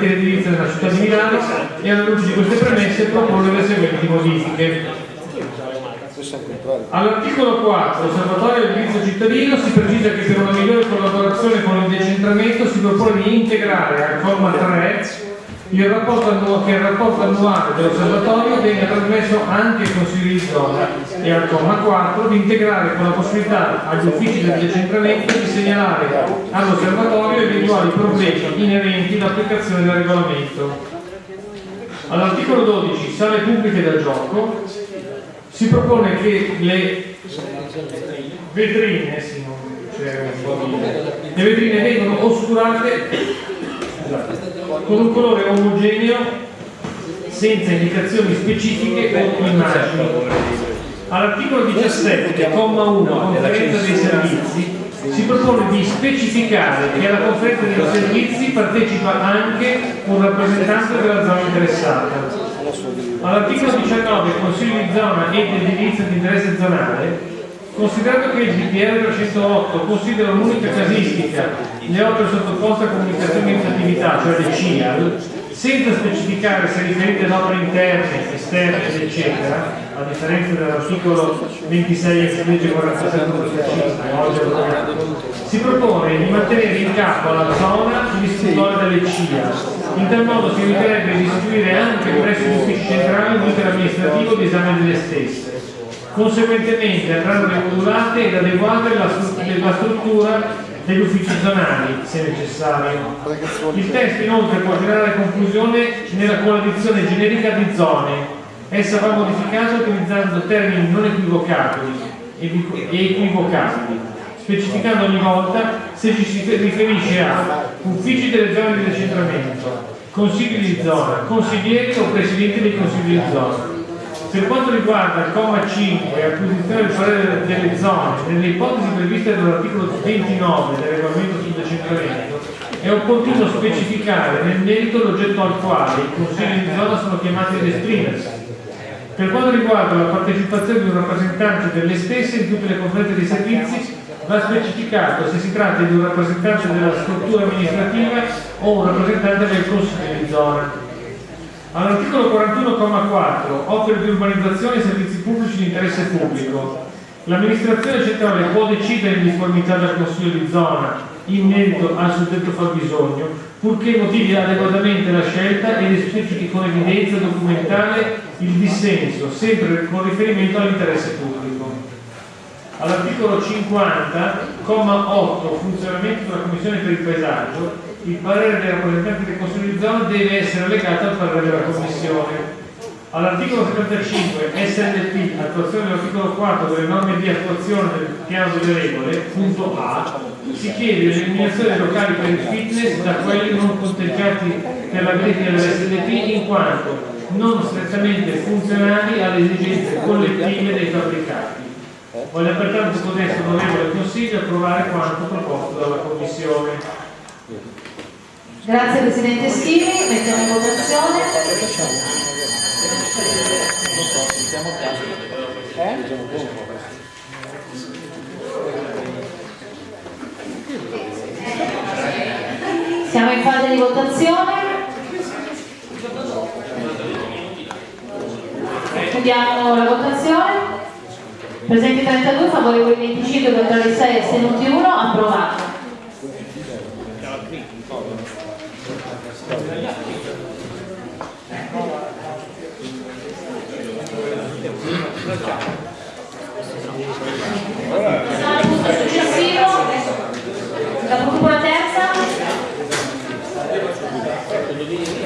edilizia della città di Milano e alla luce di queste premesse propone le seguenti modifiche. All'articolo 4, Osservatorio dell'edilizio cittadino, si precisa che per una migliore collaborazione con il decentramento si propone di integrare al comma 3 il rapporto annuale, annuale dell'osservatorio venga trasmesso anche ai consigli di zona e al comma 4 di integrare con la possibilità agli uffici del decentramento di segnalare all'osservatorio eventuali problemi inerenti all'applicazione del regolamento. All'articolo 12, sale pubbliche da gioco, si propone che le vetrine, sì, le vetrine vengano oscurate con un colore omogeneo senza indicazioni specifiche o immagini. All'articolo 17, comma 1, conferenza dei servizi, si propone di specificare che alla conferenza dei servizi partecipa anche un rappresentante della zona interessata. All'articolo 19, Consiglio di zona e di edilizia di interesse zonale, Considerato che il DPR 308 considera un'unica casistica le opere sottoposte a comunicazione di attività, cioè le CIAL, senza specificare se riferite ad opere interne, esterne, eccetera, a differenza dell'articolo 26 ex legge 47 si propone di mantenere in capo alla zona l'istruttore delle CIAL. In tal modo si eviterebbe di istituire anche presso gli uffici centrali un iter amministrativo di esame delle stesse Conseguentemente andranno rimodulate ed adeguate la, struttura degli uffici zonali, se necessario. Il testo inoltre può generare confusione nella coalizione generica di zone. Essa va modificata utilizzando termini non equivocabili e equivocabili, specificando ogni volta se ci si riferisce a uffici delle zone di decentramento, consigli di zona, consiglieri o presidenti dei consigli di zona per quanto riguarda il comma 5, acquisizione del parere delle zone, nelle ipotesi previste dall'articolo 29 del regolamento sul decentramento, è opportuno specificare nel merito l'oggetto al quale i consigli di zona sono chiamati ad esprimersi. Per quanto riguarda la partecipazione di un rappresentante delle stesse in tutte le conferenze dei servizi, va specificato se si tratta di un rappresentante della struttura amministrativa o un rappresentante del consiglio di zona. All'articolo 41,4 opere di urbanizzazione e servizi pubblici di interesse pubblico. L'amministrazione centrale può decidere in difformità dal Consiglio di zona in merito al suddetto fabbisogno, purché motivi adeguatamente la scelta ed espliciti con evidenza documentale il dissenso, sempre con riferimento all'interesse pubblico. All'articolo 50, comma 8, funzionamento della Commissione per il paesaggio, il parere dei rappresentanti del Consiglio di zona deve essere legato al parere della Commissione. All'articolo 75 SNP, attuazione dell'articolo 4 delle norme di attuazione del piano delle regole, punto A, si chiede l'eliminazione dei locali per il fitness da quelli non conteggiati per la verifica dell'SNP in quanto non strettamente funzionali alle esigenze collettive dei fabbricati. Voglio pertanto con questo onorevole Consiglio approvare quanto proposto dalla Commissione. Grazie Presidente Schini, mettiamo in votazione. Siamo in fase di votazione. Chiudiamo la votazione. Presenti 32, favorevoli 25, contrari 6, astenuti 1, approvato. successivo, la la terza.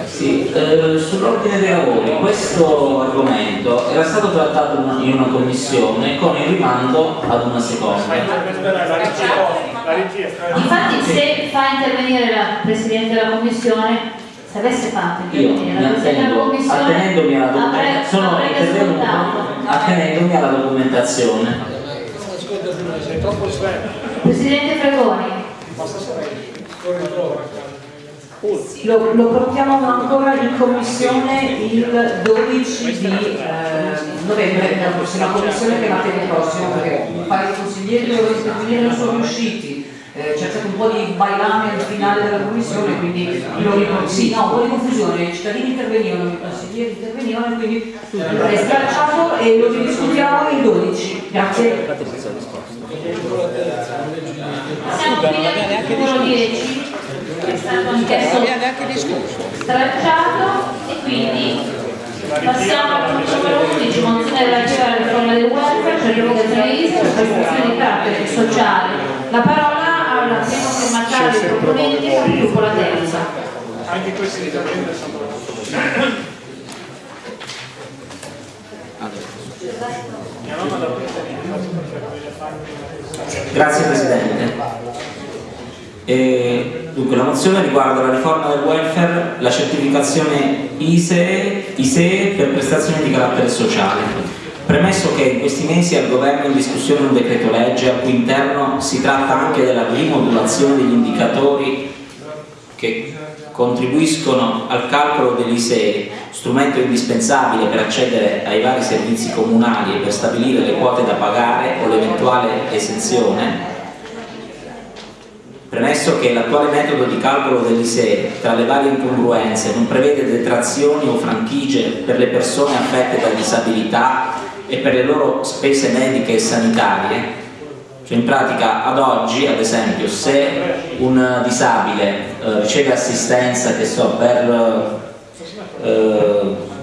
Sì, eh, sull'ordine dei lavori, questo argomento era stato trattato in una commissione con il rimando ad una seconda. Infatti se fa intervenire la Presidente della Commissione se avesse fatto intervenire la Commissione attenendomi alla documentazione attenendomi alla documentazione. Presidente Fregoni. Lo, lo, portiamo ancora in commissione il 12 di eh, novembre, la prossima commissione che è martedì prossimo, perché un paio di consiglieri dovevano intervenire non sono riusciti eh, c'è stato un po' di bailame al finale della commissione, quindi lo ricordo. Sì, no, un po' di confusione, i cittadini intervenivano, i consiglieri intervenivano, quindi è stralciato e lo ridiscutiamo il 12. Grazie. Siamo qui al numero 10, che è stato anch'esso stralciato e quindi passiamo al punto numero 11, mozione relativa alla riforma del welfare, cioè l'erogazione ISA per prestazioni di carattere sociale. La parola al primo firmatario dei proponenti e al gruppo la terza. Anche questi interventi sono Grazie Presidente. E, dunque, la mozione riguarda la riforma del welfare, la certificazione ISEE, ISEE per prestazioni di carattere sociale. Premesso che in questi mesi al governo è in discussione un decreto legge al cui interno si tratta anche della rimodulazione degli indicatori che contribuiscono al calcolo dell'ISEE, strumento indispensabile per accedere ai vari servizi comunali e per stabilire le quote da pagare o l'eventuale esenzione, premesso che l'attuale metodo di calcolo dell'ISEE tra le varie incongruenze non prevede detrazioni o franchigie per le persone affette da disabilità e per le loro spese mediche e sanitarie, cioè in pratica ad oggi, ad esempio, se un disabile eh, riceve assistenza, che so, per... Eh,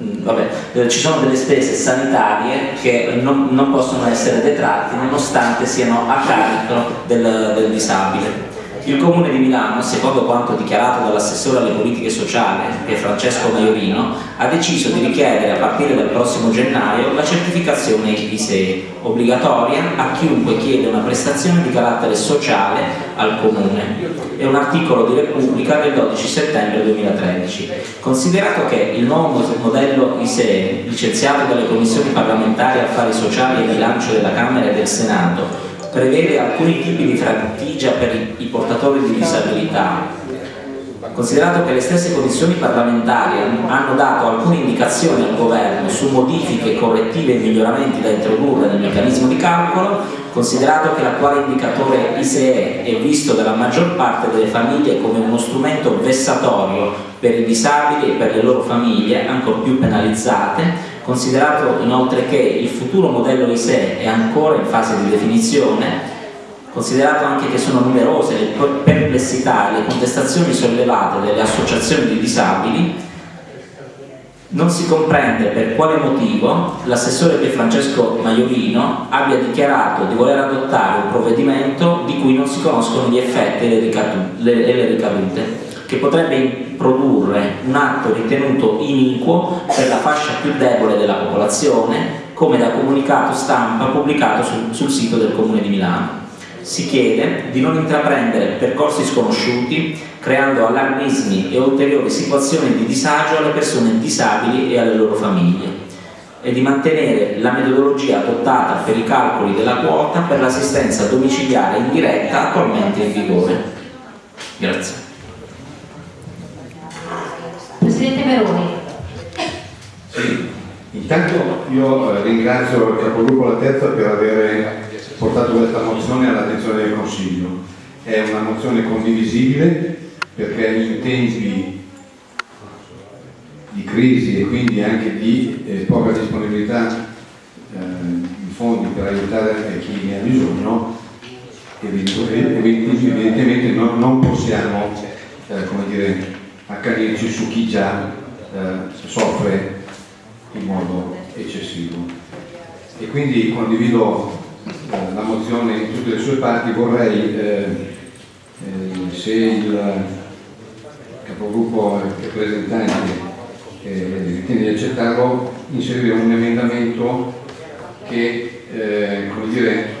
vabbè, eh, ci sono delle spese sanitarie che non, non possono essere detratte nonostante siano a carico del, del disabile. Il Comune di Milano, secondo quanto dichiarato dall'assessore alle politiche sociali, Francesco Maiorino, ha deciso di richiedere a partire dal prossimo gennaio la certificazione ISEE, obbligatoria a chiunque chiede una prestazione di carattere sociale al Comune. È un articolo di Repubblica del 12 settembre 2013. Considerato che il nuovo modello ISEE, licenziato dalle commissioni parlamentari affari sociali e bilancio della Camera e del Senato, prevede alcuni tipi di franchigia per i, portatori di disabilità. Considerato che le stesse commissioni parlamentari hanno dato alcune indicazioni al governo su modifiche correttive e miglioramenti da introdurre nel meccanismo di calcolo, considerato che l'attuale indicatore ISEE è visto dalla maggior parte delle famiglie come uno strumento vessatorio per i disabili e per le loro famiglie, ancor più penalizzate, considerato inoltre che il futuro modello ISE è ancora in fase di definizione, considerato anche che sono numerose le perplessità e le contestazioni sollevate dalle associazioni di disabili, non si comprende per quale motivo l'assessore Pier Francesco Maiorino abbia dichiarato di voler adottare un provvedimento di cui non si conoscono gli effetti e le ricadute che potrebbe produrre un atto ritenuto iniquo per la fascia più debole della popolazione, come da comunicato stampa pubblicato sul, sul sito del Comune di Milano. Si chiede di non intraprendere percorsi sconosciuti, creando allarmismi e ulteriori situazioni di disagio alle persone disabili e alle loro famiglie e di mantenere la metodologia adottata per i calcoli della quota per l'assistenza domiciliare indiretta attualmente in vigore. Grazie. Presidente Meroni. Sì, intanto io eh, ringrazio il capogruppo La Terza per aver portato questa mozione all'attenzione del Consiglio. È una mozione condivisibile perché in tempi di crisi e quindi anche di eh, poca disponibilità eh, di fondi per aiutare chi ne ha bisogno, evidentemente non, non possiamo eh, come dire, accanirci su chi già eh, soffre in modo eccessivo. E quindi condivido eh, la mozione in tutte le sue parti, vorrei, eh, eh se il capogruppo rappresentante eh, ritiene di accettarlo, inserire un emendamento che eh, come dire,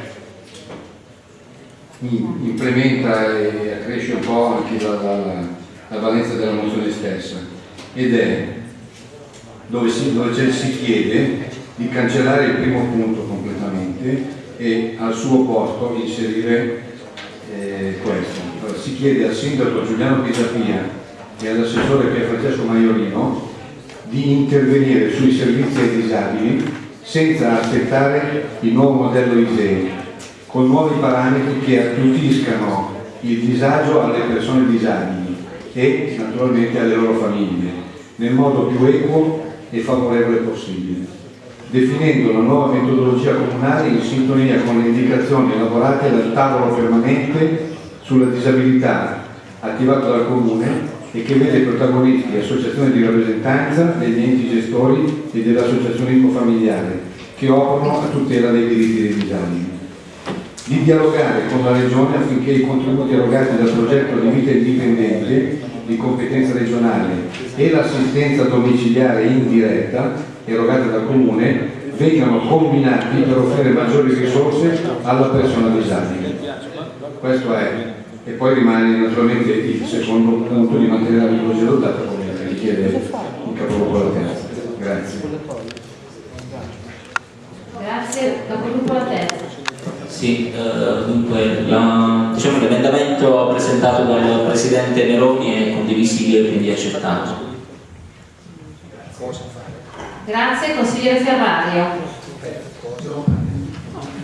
implementa e accresce un po' anche la, la la valenza della mozione stessa ed è dove si, dove si chiede di cancellare il primo punto completamente e al suo posto inserire eh, questo. Si chiede al sindaco Giuliano Pisapia e all'assessore Pier Francesco Maiorino di intervenire sui servizi ai disabili senza aspettare il nuovo modello ISEE con nuovi parametri che attutiscano il disagio alle persone disabili e naturalmente alle loro famiglie, nel modo più equo e favorevole possibile, definendo una nuova metodologia comunale in sintonia con le indicazioni elaborate dal tavolo permanente sulla disabilità attivato dal Comune e che vede protagonisti associazioni di rappresentanza degli enti gestori e dell'associazionismo familiare che operano a tutela dei diritti dei disabili. Di dialogare con la Regione affinché i contributi erogati dal progetto di vita indipendente di competenza regionale e l'assistenza domiciliare indiretta erogata dal Comune vengano combinati per offrire maggiori risorse alla persona disabile. Questo è e poi rimane naturalmente il secondo punto di mantenere la tipologia adottata come richiede il capoluogo della terza. Grazie, capogruppo la terza. Sì, eh, dunque la- diciamo, l'emendamento presentato dal Presidente Meroni è condivisibile e quindi accettato. Grazie, consigliere Ferrario.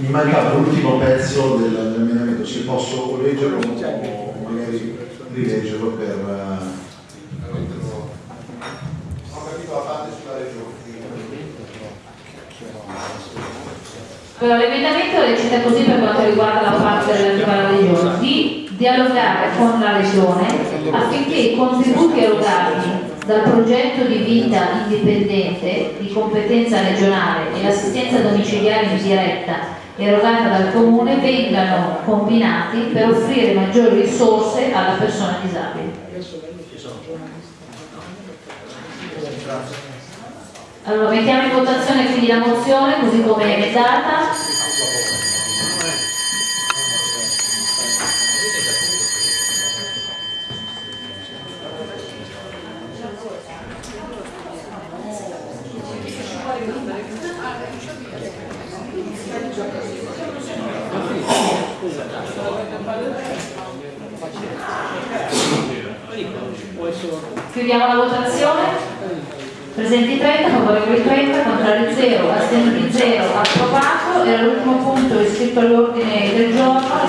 Mi mancava l'ultimo pezzo del- dell'emendamento, se posso leggerlo o magari rileggerlo per... Allora, l'emendamento recita così per quanto riguarda la parte relativa alla regione, di dialogare con la regione affinché i contributi erogati dal progetto di vita indipendente di competenza regionale e l'assistenza domiciliare in diretta erogata dal comune vengano combinati per offrire maggiori risorse alla persona disabile. Allora mettiamo in votazione quindi la mozione così come è emendata. Chiudiamo la votazione. Presenti 30, favorevoli 30, contrari 0, assenti 0, approvato. E all'ultimo punto iscritto all'ordine del giorno, la